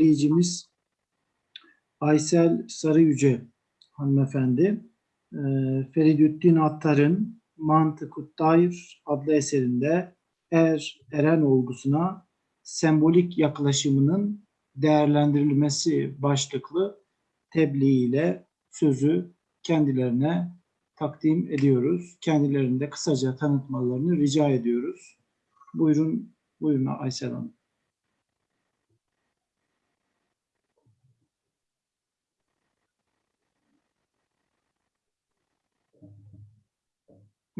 izleyicimiz Aysel Sarıyüce hanımefendi e, Feridüddin Attar'ın Mantık-ı Tayr adlı eserinde er, eren olgusuna sembolik yaklaşımının değerlendirilmesi başlıklı tebliğiyle sözü kendilerine takdim ediyoruz. Kendilerini de kısaca tanıtmalarını rica ediyoruz. Buyurun, buyurun Aysel Hanım.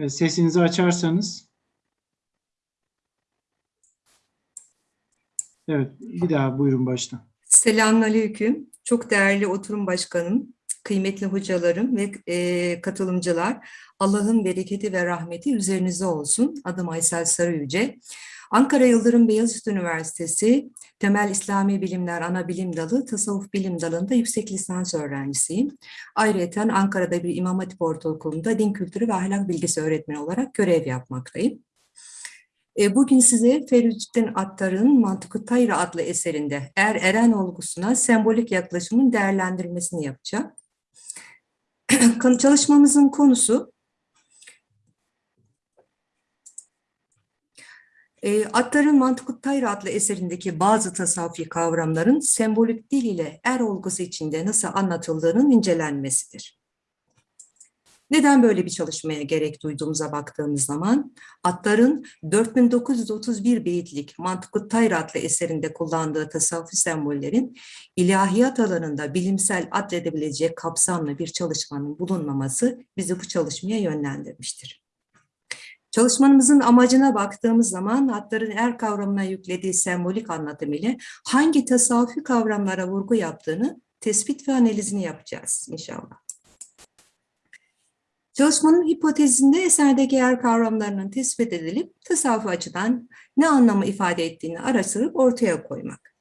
Sesinizi açarsanız. Evet, bir daha buyurun baştan. Selamünaleyküm. Çok değerli oturum başkanım, kıymetli hocalarım ve e, katılımcılar. Allah'ın bereketi ve rahmeti üzerinize olsun. Adım Aysel Sarıyüce. Ankara Yıldırım Beyazıt Üniversitesi Temel İslami Bilimler Ana Bilim Dalı Tasavvuf Bilim Dalı'nda yüksek lisans öğrencisiyim. Ayrıca Ankara'da bir İmam Hatip Ortaokulu'nda din kültürü ve ahlak bilgisi öğretmeni olarak görev yapmaktayım. E, Bugün size Feridüddin Attar'ın Mantık-ı Tayra adlı eserinde er eren olgusuna sembolik yaklaşımın değerlendirmesini yapacağım. Çalışmamızın konusu E, Attar'ın Mantık-ı Tayra adlı eserindeki bazı tasavvufi kavramların sembolik dil ile er olgusu içinde nasıl anlatıldığının incelenmesidir. Neden böyle bir çalışmaya gerek duyduğumuza baktığımız zaman, Attar'ın 4931 beyitlik Mantık-ı Tayr adlı eserinde kullandığı tasavvufi sembollerin ilahiyat alanında bilimsel adledebilecek kapsamlı bir çalışmanın bulunmaması bizi bu çalışmaya yönlendirmiştir. Çalışmamızın amacına baktığımız zaman Attar'ın er kavramına yüklediği sembolik anlatım ile hangi tasavvufi kavramlara vurgu yaptığını tespit ve analizini yapacağız inşallah. Çalışmanın hipotezinde eserdeki yer kavramlarının tespit edilip tasavvuf açıdan ne anlamı ifade ettiğini araştırıp ortaya koymak.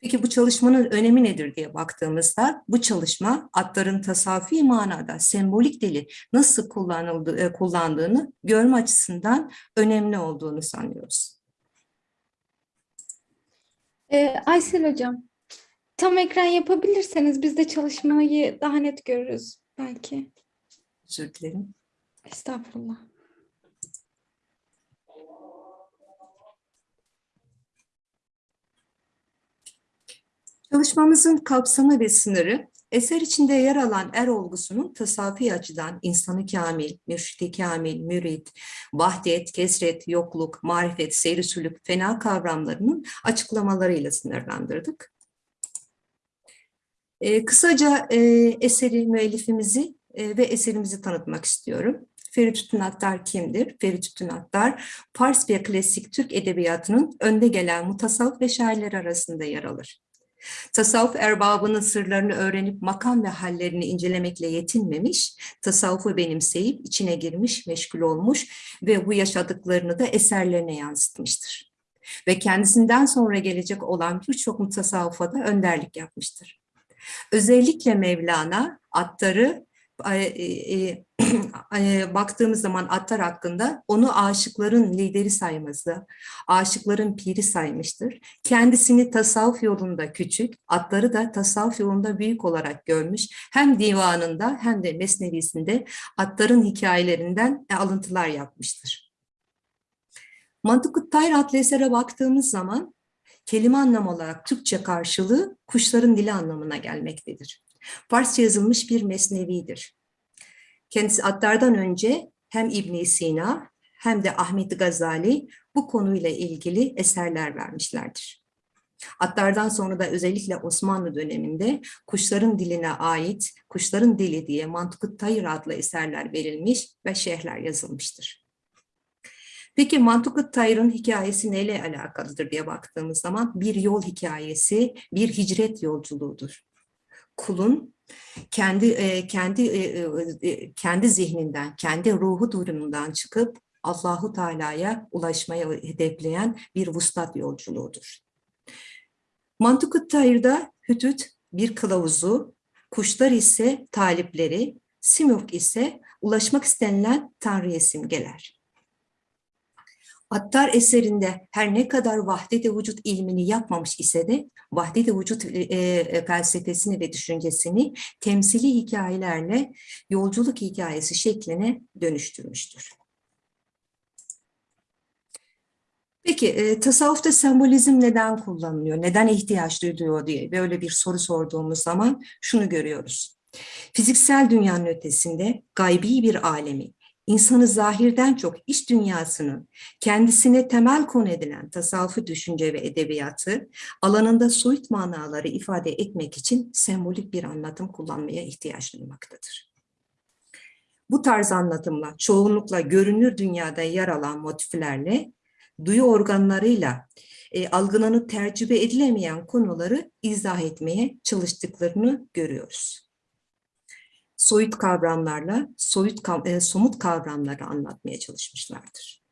Peki bu çalışmanın önemi nedir diye baktığımızda bu çalışma atların tasavvufi manada sembolik dili nasıl kullanıldığı, kullandığını görme açısından önemli olduğunu sanıyoruz. Ee, Aysel Hocam, tam ekran yapabilirseniz biz de çalışmayı daha net görürüz belki. Özür dilerim. Estağfurullah. Çalışmamızın kapsamı ve sınırı, eser içinde yer alan er olgusunun tasavvufi açıdan insanı kamil, mürşidi kamil, mürit, vahdet, kesret, yokluk, marifet, seyri sülük, fena kavramlarının açıklamalarıyla sınırlandırdık. Ee, kısaca e, eseri, müellifimizi e, ve eserimizi tanıtmak istiyorum. Feridüddin Attar kimdir? Feridüddin Attar, Fars ve klasik Türk edebiyatının önde gelen mutasavvuf ve şairler arasında yer alır. Tasavvuf erbabının sırlarını öğrenip makam ve hallerini incelemekle yetinmemiş, tasavvufu benimseyip içine girmiş, meşgul olmuş ve bu yaşadıklarını da eserlerine yansıtmıştır. Ve kendisinden sonra gelecek olan birçok mutasavvufa da önderlik yapmıştır. Özellikle Mevlana Attar'ı baktığımız zaman Attar hakkında onu aşıkların lideri sayması, aşıkların piri saymıştır. Kendisini tasavvuf yolunda küçük, Attar'ı da tasavvuf yolunda büyük olarak görmüş. Hem divanında hem de mesnevisinde Attar'ın hikayelerinden alıntılar yapmıştır. Mantık-ı Tayr adlı esere baktığımız zaman kelime anlamı olarak Türkçe karşılığı kuşların dili anlamına gelmektedir. Farsça yazılmış bir mesnevidir. Kendisi Attar'dan önce hem İbn Sina hem de Ahmet Gazali bu konuyla ilgili eserler vermişlerdir. Attar'dan sonra da özellikle Osmanlı döneminde kuşların diline ait Kuşların Dili diye Mantık-ı Tayr adlı eserler verilmiş ve şehirler yazılmıştır. Peki Mantık-ı Tayr'ın hikayesi neyle alakalıdır diye baktığımız zaman bir yol hikayesi, bir hicret yolculuğudur. Kulun kendi kendi kendi zihninden, kendi ruhu durumundan çıkıp Allahu Teala'ya ulaşmaya hedefleyen bir vuslat yolculuğudur. Mantık-ı hüdüt bir kılavuzu, kuşlar ise talipleri, simurg ise ulaşmak istenilen tanrıya simgeler. Attar eserinde her ne kadar vahdet-i vücut ilmini yapmamış ise de vahdet-i vücut e, e, felsefesini ve düşüncesini temsili hikayelerle yolculuk hikayesi şekline dönüştürmüştür. Peki e, tasavvufta sembolizm neden kullanılıyor, neden ihtiyaç duyuluyor diye böyle bir soru sorduğumuz zaman şunu görüyoruz. Fiziksel dünyanın ötesinde gaybi bir alemi, insanı zahirden çok iç dünyasının kendisine temel konu edilen tasavvufu düşünce ve edebiyatı alanında soyut manaları ifade etmek için sembolik bir anlatım kullanmaya ihtiyaç duymaktadır. Bu tarz anlatımla çoğunlukla görünür dünyada yer alan motiflerle duyu organlarıyla e, algılanıp tercübe edilemeyen konuları izah etmeye çalıştıklarını görüyoruz. Soyut kavramlarla soyut kav- e, somut kavramları anlatmaya çalışmışlardır.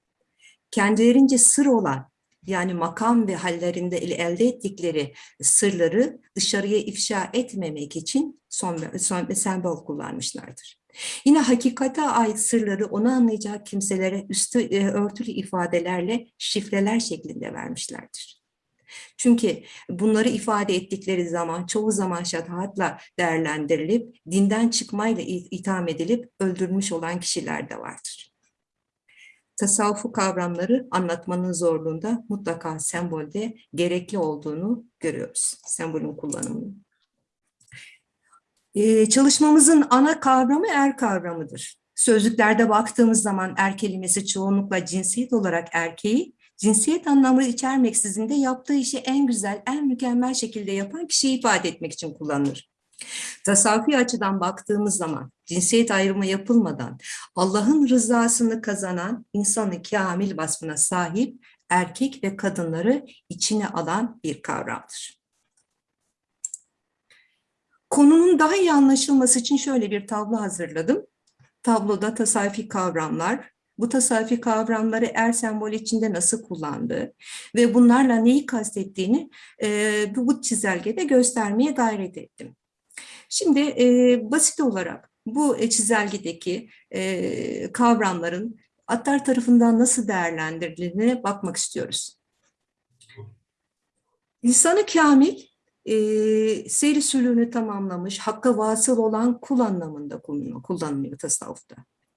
Kendilerince sır olan yani makam ve hallerinde el- elde ettikleri sırları dışarıya ifşa etmemek için son, son sembol kullanmışlardır. Yine hakikate ait sırları onu anlayacak kimselere üstü e, örtülü ifadelerle şifreler şeklinde vermişlerdir. Çünkü bunları ifade ettikleri zaman çoğu zaman şatahatla değerlendirilip dinden çıkmayla itham edilip öldürülmüş olan kişiler de vardır. Tasavvufu kavramları anlatmanın zorluğunda mutlaka sembolde gerekli olduğunu görüyoruz. Sembolün kullanımını. Ee, çalışmamızın ana kavramı er kavramıdır. Sözlüklerde baktığımız zaman er kelimesi çoğunlukla cinsiyet olarak erkeği, cinsiyet anlamı içermeksizin de yaptığı işi en güzel, en mükemmel şekilde yapan kişiyi ifade etmek için kullanılır. Tasavvufi açıdan baktığımız zaman cinsiyet ayrımı yapılmadan Allah'ın rızasını kazanan insanı kamil vasfına sahip erkek ve kadınları içine alan bir kavramdır. Konunun daha iyi anlaşılması için şöyle bir tablo hazırladım. Tabloda tasavvufi kavramlar, bu tasavvufi kavramları er sembol içinde nasıl kullandığı ve bunlarla neyi kastettiğini e, bu, çizelgede göstermeye gayret ettim. Şimdi e, basit olarak bu e, çizelgedeki e, kavramların Attar tarafından nasıl değerlendirildiğine bakmak istiyoruz. İnsanı kamil, e, seyri sülûğünü tamamlamış, hakka vasıl olan kul anlamında kullanılıyor tasavvufta.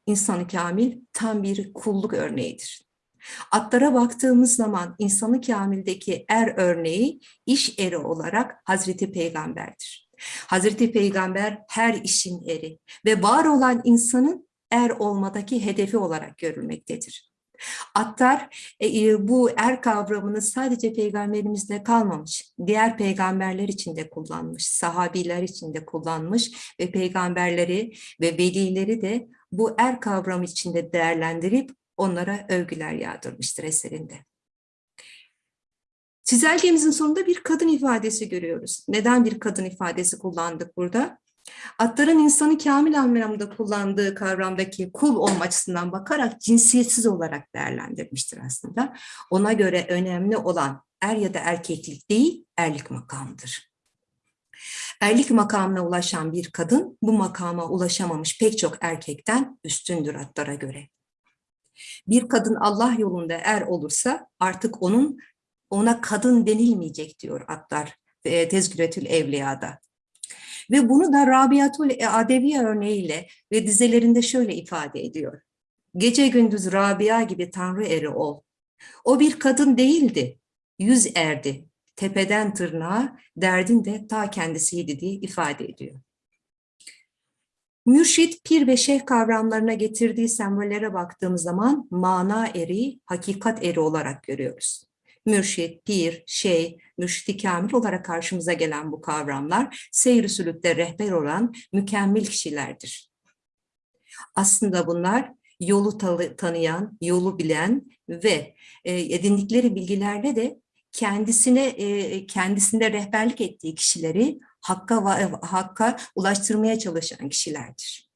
İnsanı kamil tam bir kulluk örneğidir. Atlara baktığımız zaman insanı kamildeki er örneği iş eri olarak Hazreti Peygamber'dir. Hazreti Peygamber her işin eri ve var olan insanın er olmadaki hedefi olarak görülmektedir. Attar e, e, bu er kavramını sadece peygamberimizde kalmamış, diğer peygamberler için de kullanmış, sahabiler için de kullanmış ve peygamberleri ve velileri de bu er kavramı içinde değerlendirip onlara övgüler yağdırmıştır eserinde. Çizelgemizin sonunda bir kadın ifadesi görüyoruz. Neden bir kadın ifadesi kullandık burada? Atların insanı kamil anlamda kullandığı kavramdaki kul olma açısından bakarak cinsiyetsiz olarak değerlendirmiştir aslında. Ona göre önemli olan er ya da erkeklik değil, erlik makamıdır. Erlik makamına ulaşan bir kadın bu makama ulaşamamış pek çok erkekten üstündür atlara göre. Bir kadın Allah yolunda er olursa artık onun ona kadın denilmeyecek diyor atlar e, Tezküretül Evliya'da. Ve bunu da Rabiatul Adeviye örneğiyle ve dizelerinde şöyle ifade ediyor. Gece gündüz Rabia gibi tanrı eri ol. O bir kadın değildi, yüz erdi. Tepeden tırnağa derdin de ta kendisiydi diye ifade ediyor. Mürşit, pir ve şeyh kavramlarına getirdiği sembollere baktığımız zaman mana eri, hakikat eri olarak görüyoruz. Mürşit, pir, şey, mürşidi kamil olarak karşımıza gelen bu kavramlar seyir sülükte rehber olan mükemmel kişilerdir. Aslında bunlar yolu tanıyan, yolu bilen ve edindikleri bilgilerle de kendisine kendisinde rehberlik ettiği kişileri hakka hakka ulaştırmaya çalışan kişilerdir.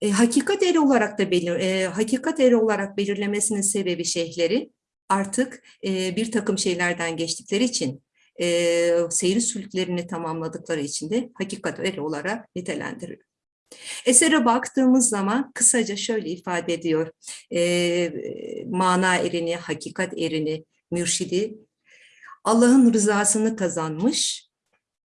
E, hakikat eri olarak da belir, e, hakikat eri olarak belirlemesinin sebebi şeyhleri artık e, bir takım şeylerden geçtikleri için e, seyri sülüklerini tamamladıkları için de hakikat eri olarak nitelendiriyor. Esere baktığımız zaman kısaca şöyle ifade ediyor. Ee, mana erini, hakikat erini, mürşidi Allah'ın rızasını kazanmış,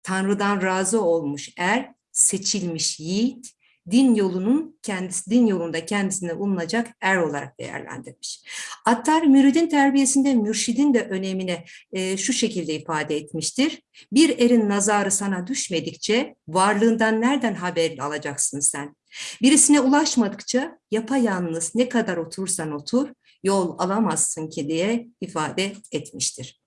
Tanrı'dan razı olmuş er, seçilmiş yiğit, din yolunun kendisi din yolunda kendisine bulunacak er olarak değerlendirmiş. Attar müridin terbiyesinde mürşidin de önemine e, şu şekilde ifade etmiştir. Bir erin nazarı sana düşmedikçe varlığından nereden haber alacaksın sen? Birisine ulaşmadıkça yapayalnız ne kadar otursan otur yol alamazsın ki diye ifade etmiştir.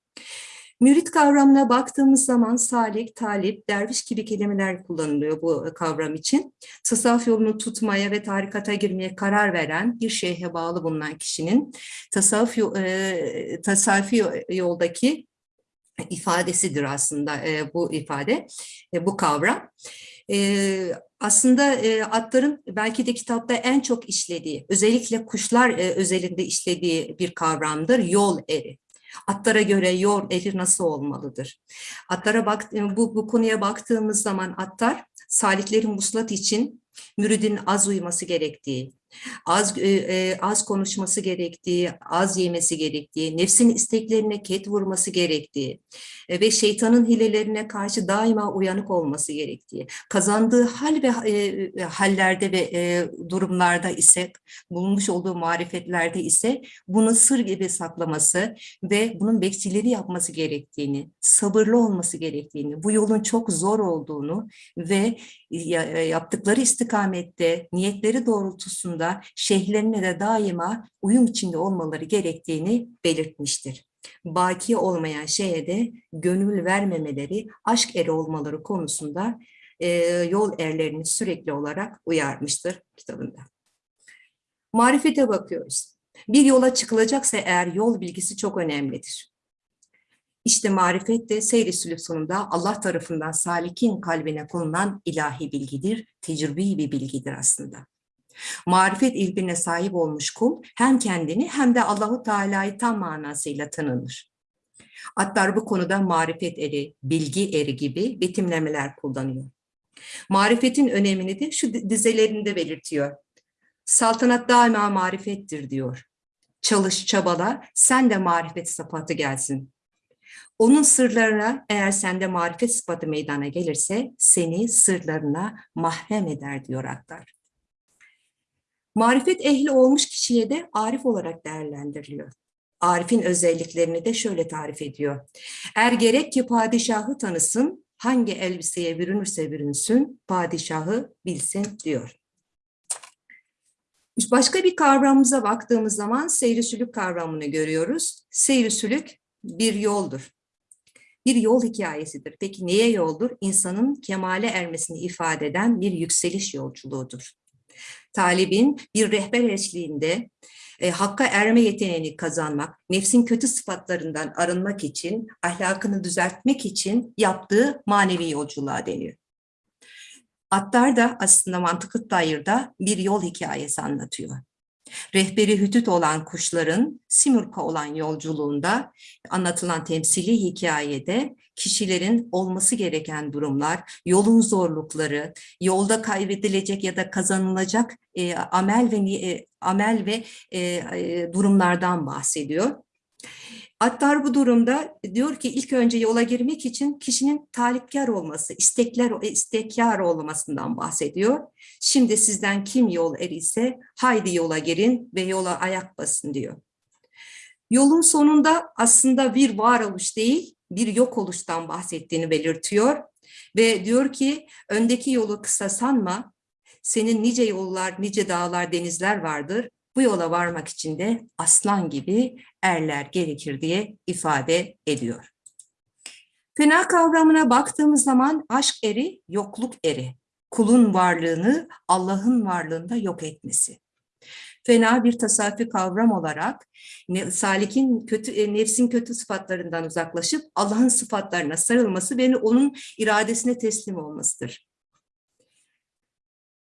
Mürit kavramına baktığımız zaman salik, talip, derviş gibi kelimeler kullanılıyor bu kavram için. Tasavvuf yolunu tutmaya ve tarikata girmeye karar veren bir şeyhe bağlı bulunan kişinin tasavvuf, e, tasavvufi yoldaki ifadesidir aslında e, bu ifade, e, bu kavram. E, aslında e, atların belki de kitapta en çok işlediği, özellikle kuşlar e, özelinde işlediği bir kavramdır, yol eri. Atlara göre yol eri nasıl olmalıdır? Atlara bak, bu, bu konuya baktığımız zaman atlar saliklerin muslat için müridin az uyuması gerektiği, az e, e, az konuşması gerektiği, az yemesi gerektiği, nefsin isteklerine ket vurması gerektiği e, ve şeytanın hilelerine karşı daima uyanık olması gerektiği, kazandığı hal ve e, hallerde ve e, durumlarda ise, bulunmuş olduğu marifetlerde ise bunu sır gibi saklaması ve bunun bekçileri yapması gerektiğini, sabırlı olması gerektiğini, bu yolun çok zor olduğunu ve ya- yaptıkları istikamette, niyetleri doğrultusunda şeyhlerine de daima uyum içinde olmaları gerektiğini belirtmiştir. Baki olmayan şeye de gönül vermemeleri, aşk eri olmaları konusunda e, yol erlerini sürekli olarak uyarmıştır kitabında. Marifete bakıyoruz. Bir yola çıkılacaksa eğer yol bilgisi çok önemlidir. İşte marifet de seyri sülük sonunda Allah tarafından salikin kalbine konulan ilahi bilgidir, tecrübi bir bilgidir aslında. Marifet ilmine sahip olmuş kul hem kendini hem de Allahu Teala'yı tam manasıyla tanınır. Atlar bu konuda marifet eri, bilgi eri gibi betimlemeler kullanıyor. Marifetin önemini de şu dizelerinde belirtiyor. Saltanat daima marifettir diyor. Çalış, çabala, sen de marifet sıfatı gelsin. Onun sırlarına eğer sende marifet sıfatı meydana gelirse seni sırlarına mahrem eder diyor Attar. Marifet ehli olmuş kişiye de arif olarak değerlendiriliyor. Arif'in özelliklerini de şöyle tarif ediyor. Er gerek ki padişahı tanısın, hangi elbiseye bürünürse bürünsün, padişahı bilsin diyor. Başka bir kavramımıza baktığımız zaman seyri sülük kavramını görüyoruz. Seyri sülük bir yoldur. Bir yol hikayesidir. Peki neye yoldur? İnsanın kemale ermesini ifade eden bir yükseliş yolculuğudur. Talibin bir rehber eşliğinde e, hakka erme yeteneğini kazanmak, nefsin kötü sıfatlarından arınmak için, ahlakını düzeltmek için yaptığı manevi yolculuğa deniyor. Attar da aslında mantıklı dairde bir yol hikayesi anlatıyor. Rehberi hütüt olan kuşların Simurg'a olan yolculuğunda anlatılan temsili hikayede kişilerin olması gereken durumlar, yolun zorlukları, yolda kaybedilecek ya da kazanılacak e, amel ve e, amel ve e, e, durumlardan bahsediyor. Attar bu durumda diyor ki ilk önce yola girmek için kişinin talipkar olması, istekler istekkar olmasından bahsediyor. Şimdi sizden kim yol er ise haydi yola girin ve yola ayak basın diyor. Yolun sonunda aslında bir varoluş değil, bir yok oluştan bahsettiğini belirtiyor ve diyor ki öndeki yolu kısa sanma, senin nice yollar, nice dağlar, denizler vardır. Bu yola varmak için de aslan gibi erler gerekir diye ifade ediyor. Fena kavramına baktığımız zaman aşk eri, yokluk eri. Kulun varlığını Allah'ın varlığında yok etmesi. Fena bir tasavvufi kavram olarak salikin kötü e, nefsin kötü sıfatlarından uzaklaşıp Allah'ın sıfatlarına sarılması ve onun iradesine teslim olmasıdır.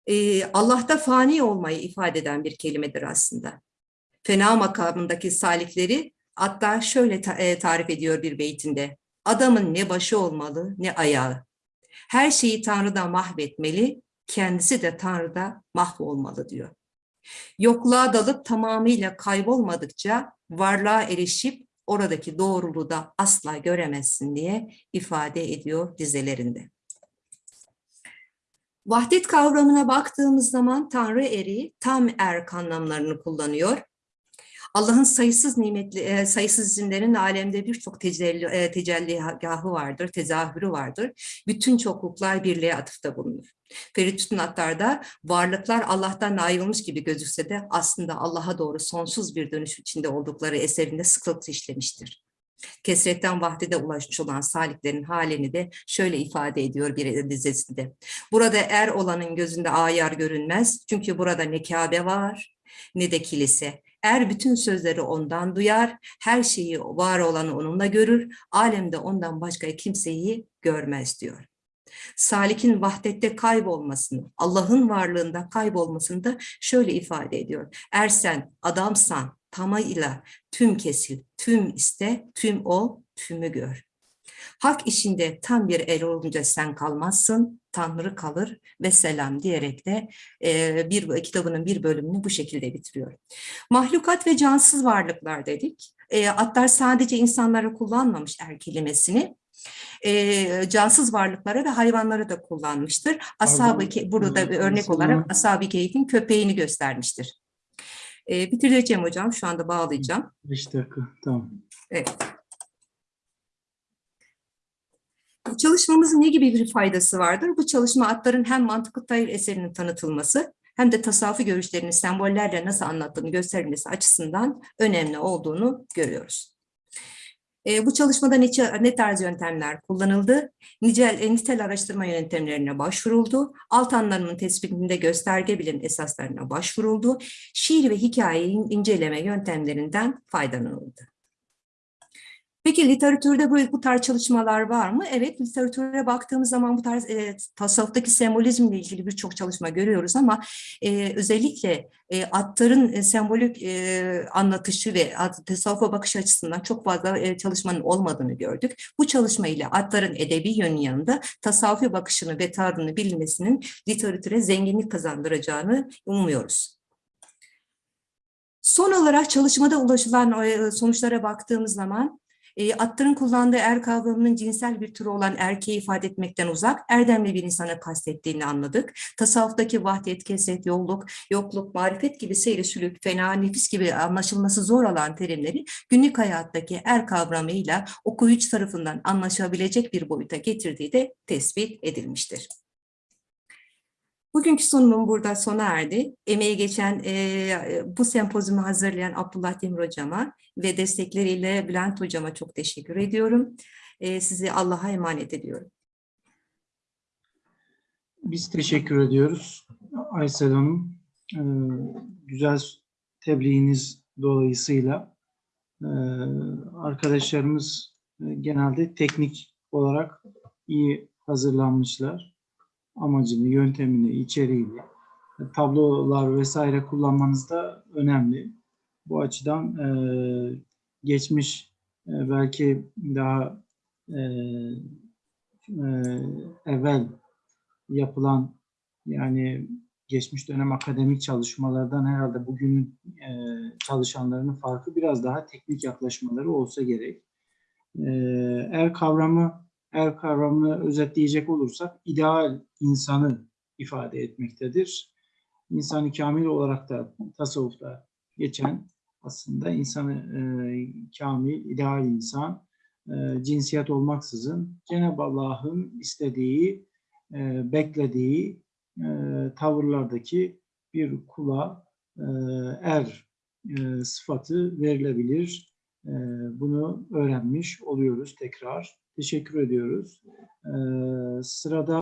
Ee, Allah'ta fani olmayı ifade eden bir kelimedir aslında. Fena makamındaki salikleri hatta şöyle ta e, tarif ediyor bir beytinde. Adamın ne başı olmalı ne ayağı. Her şeyi Tanrı'dan mahvetmeli, kendisi de Tanrı'da mahvolmalı diyor. Yokluğa dalıp tamamıyla kaybolmadıkça varlığa erişip oradaki doğruluğu da asla göremezsin diye ifade ediyor dizelerinde. Vahdet kavramına baktığımız zaman Tanrı eri tam erk anlamlarını kullanıyor. Allah'ın sayısız nimetli, e, sayısız isimlerin alemde birçok tecelli, e, tecelligahı vardır, tezahürü vardır. Bütün çokluklar birliğe atıfta bulunur. Feritüt'ün Attar'da varlıklar Allah'tan ayrılmış gibi gözükse de aslında Allah'a doğru sonsuz bir dönüş içinde oldukları eserinde sıklıkla işlemiştir. Kesretten vahdede ulaşmış olan saliklerin halini de şöyle ifade ediyor bir dizesinde. Burada er olanın gözünde ayar görünmez çünkü burada ne Kabe var ne de kilise. Er bütün sözleri ondan duyar, her şeyi var olanı onunla görür, alemde ondan başka kimseyi görmez diyor. Salik'in vahdette kaybolmasını, Allah'ın varlığında kaybolmasını da şöyle ifade ediyor. Ersen, adamsan, tamayla tüm kesil, tüm iste, tüm ol, tümü gör. Hak işinde tam bir el olunca sen kalmazsın, Tanrı kalır ve selam diyerek de e, bir kitabının bir bölümünü bu şekilde bitiriyor. Mahlukat ve cansız varlıklar dedik. E, Attar sadece insanlara kullanmamış er kelimesini, e, cansız varlıklara ve hayvanlara da kullanmıştır. Ashab-ı burada bir örnek olarak Ashab-ı Kehf'in köpeğini göstermiştir. E, bitireceğim hocam, şu anda bağlayacağım. 5 dakika. Tamam. Evet. Çalışmamızın ne gibi bir faydası vardır? Bu çalışma atların hem mantıklı tayır eserinin tanıtılması hem de tasavvufi görüşlerini sembollerle nasıl anlattığını gösterilmesi açısından önemli olduğunu görüyoruz. E, bu çalışmada ne, ne tarz yöntemler kullanıldı? Nicel, e, nitel araştırma yöntemlerine başvuruldu. Alt anlamının tespitinde gösterge bilim esaslarına başvuruldu. Şiir ve hikayeyi inceleme yöntemlerinden faydalanıldı. Peki literatürde bu, bu tarz çalışmalar var mı? Evet, literatüre baktığımız zaman bu tarz e, tasavvuftaki sembolizmle ilgili birçok çalışma görüyoruz ama e, özellikle e, atların e, sembolik e, anlatışı ve at- tasavvufa bakış açısından çok fazla e, çalışmanın olmadığını gördük. Bu çalışma ile atların edebi yönü yanında tasavvufi bakışını ve tarzını bilinmesinin literatüre zenginlik kazandıracağını umuyoruz. Son olarak çalışmada ulaşılan sonuçlara baktığımız zaman e, atların kullandığı er kavramının cinsel bir türü olan erkeği ifade etmekten uzak, erdemli bir insana kastettiğini anladık. Tasavvuftaki vahdet, keset, yolluk, yokluk, marifet gibi seyri sülük, fena, nefis gibi anlaşılması zor olan terimleri günlük hayattaki er kavramıyla okuyucu tarafından anlaşabilecek bir boyuta getirdiği de tespit edilmiştir. Bugünkü sunumum burada sona erdi. Emeği geçen e, bu sempozumu hazırlayan Abdullah Demir Hocama ve destekleriyle Bülent Hocama çok teşekkür ediyorum. E, sizi Allah'a emanet ediyorum. Biz teşekkür ediyoruz. Aysel Hanım, e, güzel tebliğiniz dolayısıyla e, arkadaşlarımız e, genelde teknik olarak iyi hazırlanmışlar. Amacını, yöntemini, içeriğini, tablolar vesaire kullanmanız da önemli. Bu açıdan e, geçmiş e, belki daha e, e, evvel yapılan yani geçmiş dönem akademik çalışmalardan herhalde bugün e, çalışanlarının farkı biraz daha teknik yaklaşmaları olsa gerek. E, er kavramı er kavramını özetleyecek olursak ideal insanı ifade etmektedir. İnsanı kamil olarak da tasavvufta geçen aslında insanı e, kamil, ideal insan e, cinsiyet olmaksızın Cenab-ı Allah'ın istediği e, beklediği e, tavırlardaki bir kula e, er e, sıfatı verilebilir. E, bunu öğrenmiş oluyoruz tekrar. Teşekkür ediyoruz. E, sırada